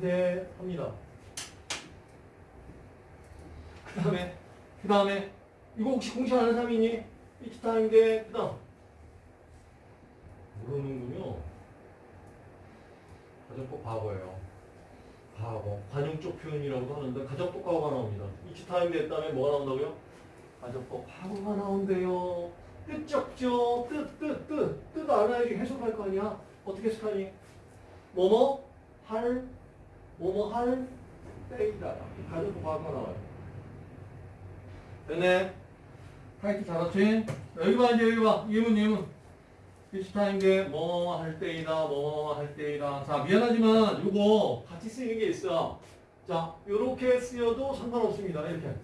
대 합니다. 그 다음에 그 다음에 이거 혹시 공식 아는 사람이 있니? each time 대그 다음 모르는군요. 가정법 과거예요. 과거 관용적 표현이라고도 하는데 가정법 과거가 나옵니다. time 됐다면 뭐가 나온다고요? 가정법 과거가 나온대요. 뜻 적죠. 뜻, 뜻, 뜻. 뜻 알아야지 해석할 거 아니야. 어떻게 해석하니? 뭐뭐 할, 뭐뭐 할 때이다. 가정법 과거가 나와요. 됐네. 타이틀 잘았지? 여기 봐, 이제 여기 봐. 예문, 예문. 비슷한게 뭐 할 때이다, 뭐 할 때이다. 자, 미안하지만 요거 같이 쓰이는 게 있어. 자, 요렇게 쓰여도 상관없습니다. 이렇게.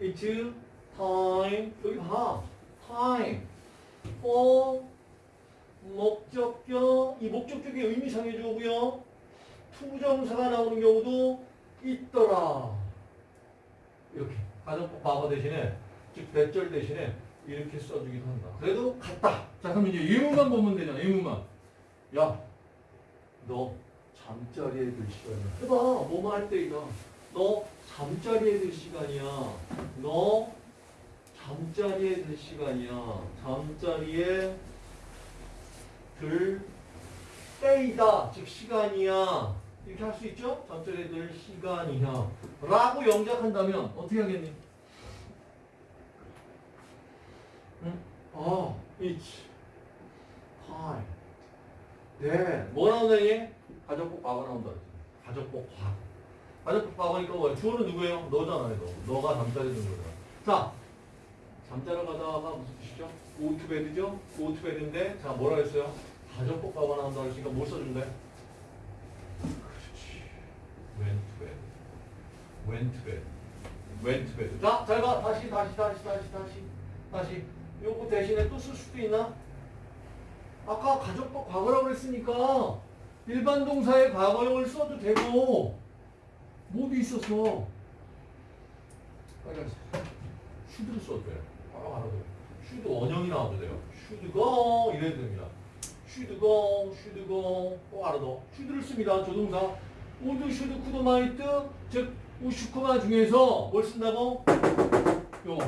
It's time. 여기 봐. time. for 목적격. 이 목적격의 의미상의 주어고요. 투정사가 나오는 경우도 있더라. 이렇게. 가정법 과거 대신에, 즉 대절 대신에 이렇게 써주기도 한다. 그래도 같다. 자, 그럼 이제 예문만 보면 되잖아. 예문만. 야, 너 잠자리에 들 시간이야. 해봐. 뭐뭐 할 때이다. 너 잠자리에 들 시간이야. 너 잠자리에 들 시간이야. 잠자리에 들 때이다. 즉 시간이야. 이렇게 할 수 있죠? 잠자리에 들 시간이야. 라고 영작한다면 어떻게 하겠니? 응? 아, each time. 네. 뭐 나온다니? 가족복 과거 나온다. 가족복 과거. 가족복 과거니까 뭐야? 주어는 누구예요? 너잖아요, 너. 너가 잠자리 든 거잖아. 자, 잠자러 가다가 무슨 뜻이죠? go to bed죠? go to bed인데, 자, 뭐라 했어요? 가족복 과거 나온다 그러니까 뭘 써준대? Went to bed. went to bed. went to bed. 자, 잘 봐. 다시, 다시, 다시, 다시, 다시. 다시. 요거 대신에 또 쓸 수도 있나? 아까 가정법 과거라고 그랬으니까 일반 동사의 과거형을 써도 되고 뭐도 있었어. 빨간색. should를 써도 돼요. 바로 알아도 돼요. should 원형이 나와도 돼요. should go 이래도 됩니다. should go, should go, 꼭 알아도. should를 씁니다. 조동사. would should could might 즉 우슈쿠마 중에서 뭘 쓴다고? 요거.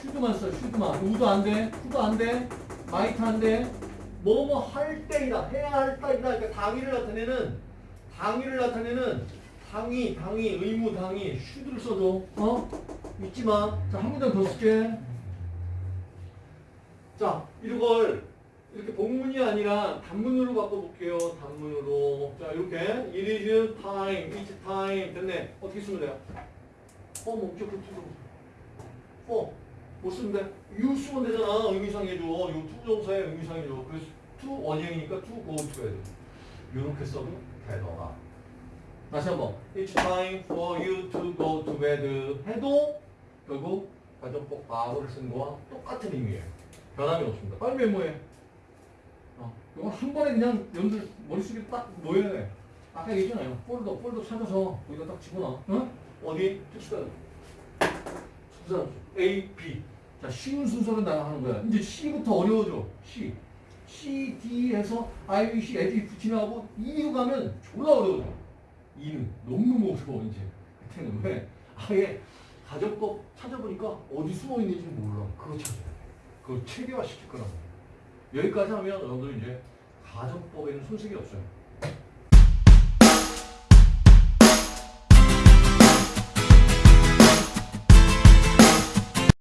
should만 써, should만. would도 안 돼, could도 안 돼, might 안 돼. 뭐뭐 할 때이다, 해야 할 때이다. 그러니까 당위를 나타내는, 당위를 나타내는 당위, 당위, 의무, 당위, should를 써줘. 어? 잊지 마. 자, 한 문장 더 쓸게. 자, 이걸 이렇게 복문이 아니라 단문으로 바꿔볼게요. 단문으로. 자, 이렇게. It is time, it's time. 됐네. 어떻게 쓰면 돼요? 어, 목적을 투정. 어. 못 쓰면 돼. you 쓰면 되잖아. 의미상해줘. 요 투정사의 의미상해줘. 그래서 to 원형이니까 to go to bed. 요렇게 써도 되더라. 다시 한번. It's time for you to go to bed. 해도 결국 가정법 과거를 쓴 거와 똑같은 의미예요. 변함이 없습니다. 빨리 메모해. 어, 이건 한 번에 그냥 여러분들 머릿속에 딱 모여야 돼. 아까 얘기했잖아요. 폴더, 폴더 찾아서 거기다 딱 집어넣어. 응? 어디? 특수단. 특수단. A, B. 자, 쉬운 순서로 나가는 거야. 이제 C부터 어려워져. C. C, D 해서 I, B, C, 애들이 붙이나고 E로 가면 졸라 어려워져. E는 너무너무 어려워, 이제. 그때는 왜? 아예 가정법 찾아보니까 어디 숨어 있는지 몰라. 그거 찾아야 돼. 그거 체계화 시킬 거라고. 여기까지 하면 여러분들 이제 가정법에는 손색이 없어요.